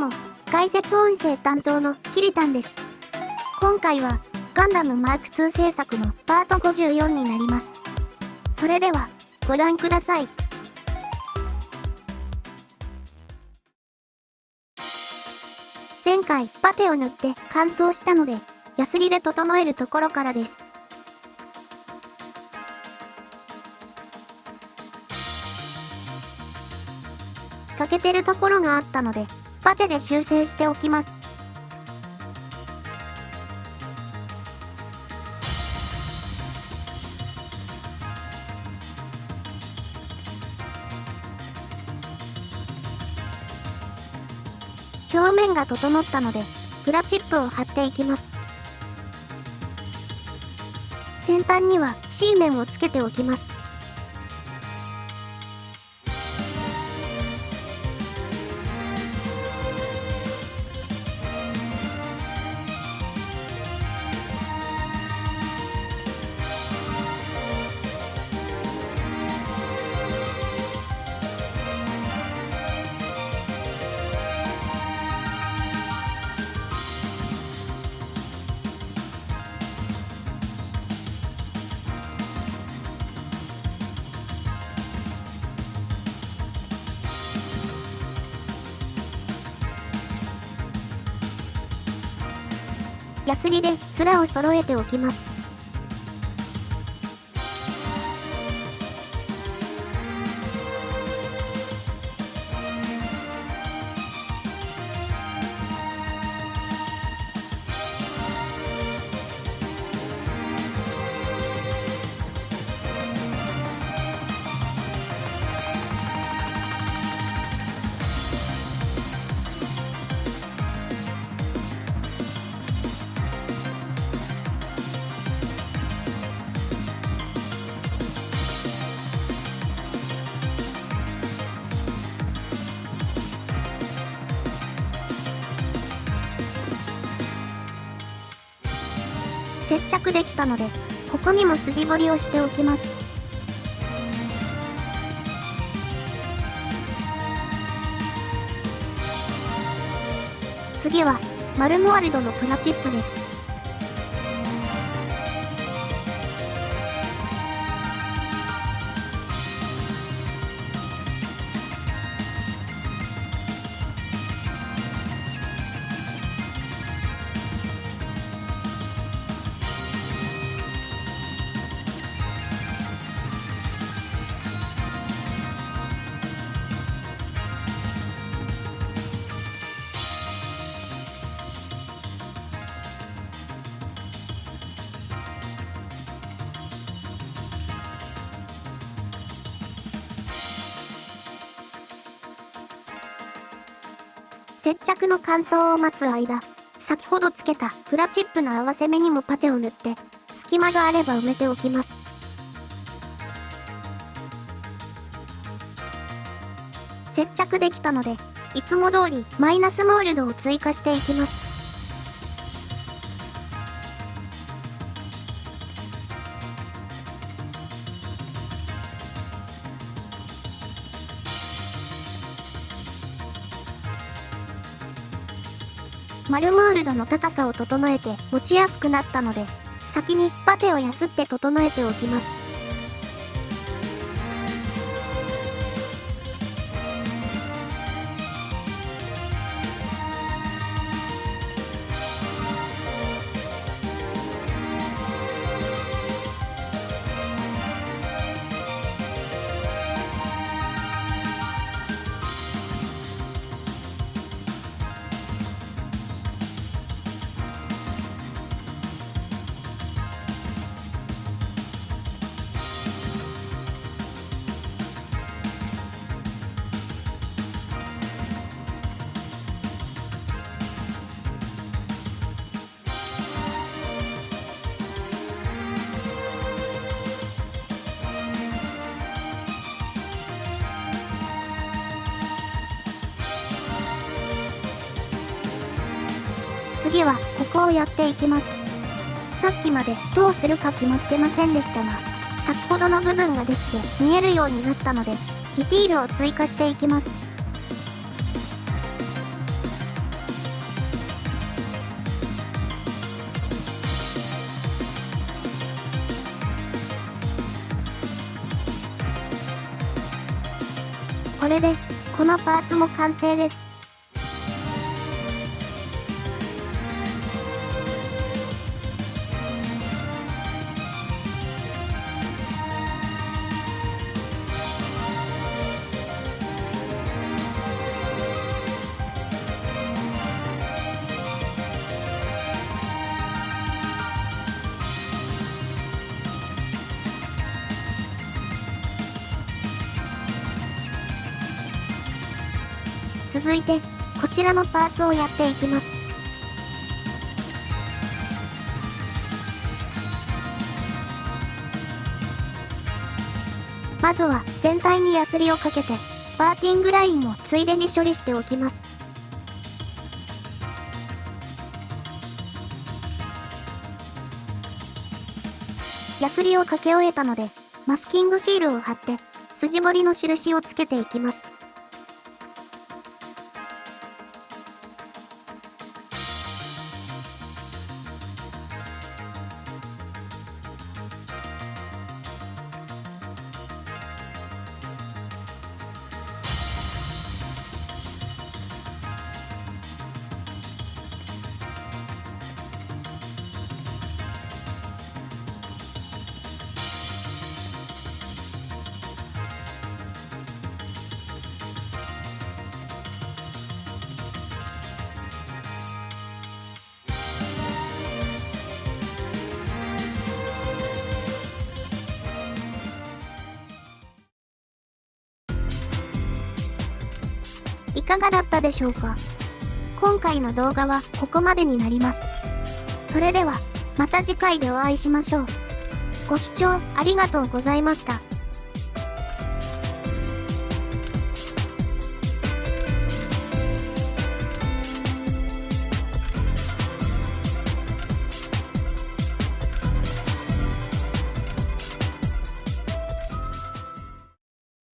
も、解説音声担当のキリタンです。今回は、ガンダムマーク2制作のパート54になります。それでは、ご覧ください。前回、パテを塗って乾燥したので、ヤスリで整えるところからです。欠けてるところがあったので、パテで修正しておきます。表面が整ったので、プラチップを貼っていきます。先端には C 面をつけておきます。ヤスリで面を揃えておきます。接着できたので、ここにも筋彫りをしておきます。次は、マルモワルドのプラチップです。接着の乾燥を待つ間、先ほどつけたプラチップの合わせ目にもパテを塗って、隙間があれば埋めておきます。接着できたので、いつも通りマイナスモールドを追加していきます。マルモールドの高さを整えて持ちやすくなったので、先にパテをやすって整えておきます。次は、ここをやっていきます。さっきまで、どうするか決まってませんでしたが、先ほどの部分ができて、見えるようになったので、ディティールを追加していきます。これで、このパーツも完成です。続いて、こちらのパーツをやっていきます。まずは全体にヤスリをかけて、パーティングラインもついでに処理しておきます。ヤスリをかけ終えたので、マスキングシールを貼って、筋彫りの印をつけていきます。いかがだったでしょうか？今回の動画はここまでになります。それでは、また次回でお会いしましょう。ご視聴ありがとうございました。